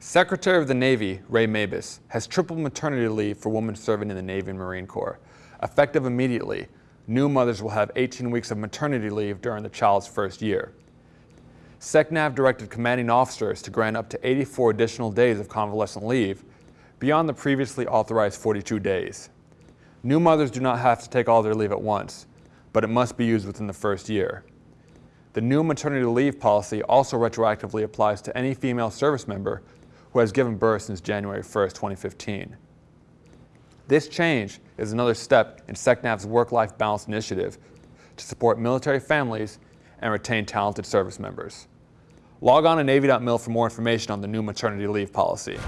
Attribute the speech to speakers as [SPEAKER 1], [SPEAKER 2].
[SPEAKER 1] Secretary of the Navy, Ray Mabus, has tripled maternity leave for women serving in the Navy and Marine Corps. Effective immediately, new mothers will have 18 weeks of maternity leave during the child's first year. SECNAV directed commanding officers to grant up to 84 additional days of convalescent leave beyond the previously authorized 42 days. New mothers do not have to take all their leave at once, but it must be used within the first year. The new maternity leave policy also retroactively applies to any female service member who has given birth since January 1, 2015. This change is another step in SECNAV's work-life balance initiative to support military families and retain talented service members. Log on to Navy.mil for more information on the new maternity leave policy.